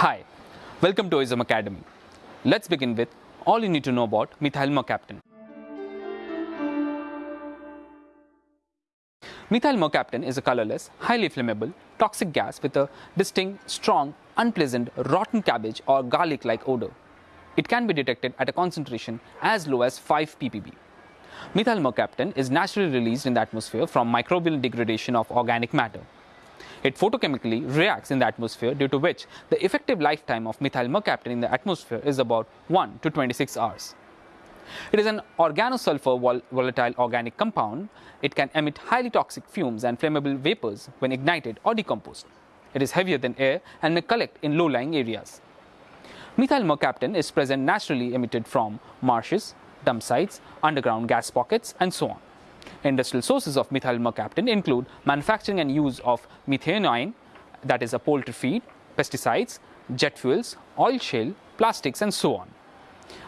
Hi, welcome to Oizom Academy. Let's begin with all you need to know about methyl mercaptan. Methyl mercaptan is a colorless, highly flammable, toxic gas with a distinct, strong, unpleasant, rotten cabbage or garlic like odor. It can be detected at a concentration as low as 5 ppb. Methyl mercaptan is naturally released in the atmosphere from microbial degradation of organic matter. It photochemically reacts in the atmosphere due to which the effective lifetime of methyl mercaptan in the atmosphere is about 1 to 26 hours. It is an organosulfur vol volatile organic compound. It can emit highly toxic fumes and flammable vapors when ignited or decomposed. It is heavier than air and may collect in low-lying areas. Methyl mercaptan is present naturally emitted from marshes, dump sites, underground gas pockets, and so on. Industrial sources of methyl mercaptan include manufacturing and use of methionine, that is a poultry feed, pesticides, jet fuels, oil shale, plastics, and so on.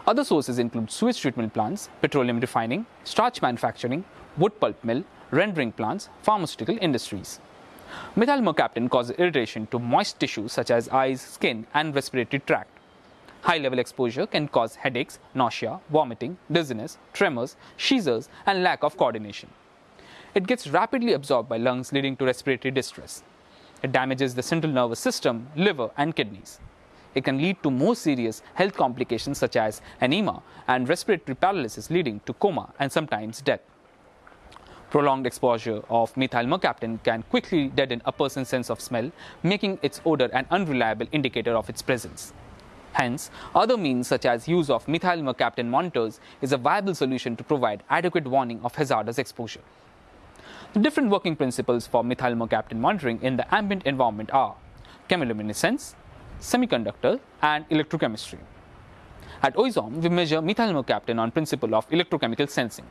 Other sources include sewage treatment plants, petroleum refining, starch manufacturing, wood pulp mill, rendering plants, pharmaceutical industries. Methyl mercaptan causes irritation to moist tissues such as eyes, skin, and respiratory tract. High level exposure can cause headaches, nausea, vomiting, dizziness, tremors, seizures, and lack of coordination. It gets rapidly absorbed by lungs, leading to respiratory distress. It damages the central nervous system, liver, and kidneys. It can lead to more serious health complications such as anemia and respiratory paralysis, leading to coma and sometimes death. Prolonged exposure of methyl mercaptan can quickly deaden a person's sense of smell, making its odor an unreliable indicator of its presence. Hence, other means such as use of methyl mercaptan monitors is a viable solution to provide adequate warning of hazardous exposure. The different working principles for methyl mercaptan monitoring in the ambient environment are chemiluminescence, semiconductor, and electrochemistry. At Oizom, we measure methyl mercaptan on principle of electrochemical sensing.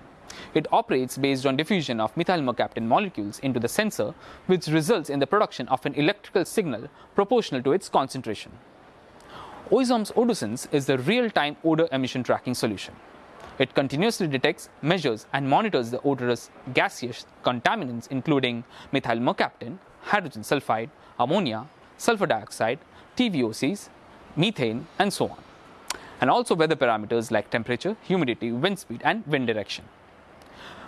It operates based on diffusion of methyl mercaptan molecules into the sensor, which results in the production of an electrical signal proportional to its concentration. Oizom's OdorSense is the real-time odor emission tracking solution. It continuously detects, measures, and monitors the odorous gaseous contaminants including methyl mercaptan, hydrogen sulfide, ammonia, sulfur dioxide, TVOCs, methane, and so on. And also weather parameters like temperature, humidity, wind speed, and wind direction.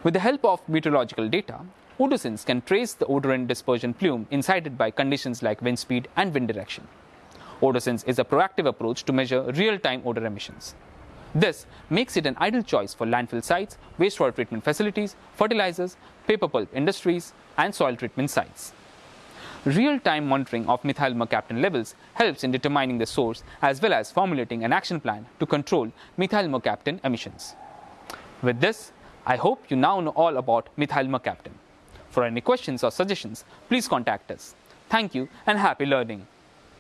With the help of meteorological data, OdorSense can trace the odorant dispersion plume incited by conditions like wind speed and wind direction. OdorSense is a proactive approach to measure real-time odor emissions. This makes it an ideal choice for landfill sites, wastewater treatment facilities, fertilizers, paper pulp industries, and soil treatment sites. Real-time monitoring of methyl mercaptan levels helps in determining the source as well as formulating an action plan to control methyl mercaptan emissions. With this, I hope you now know all about methyl mercaptan. For any questions or suggestions, please contact us. Thank you and happy learning.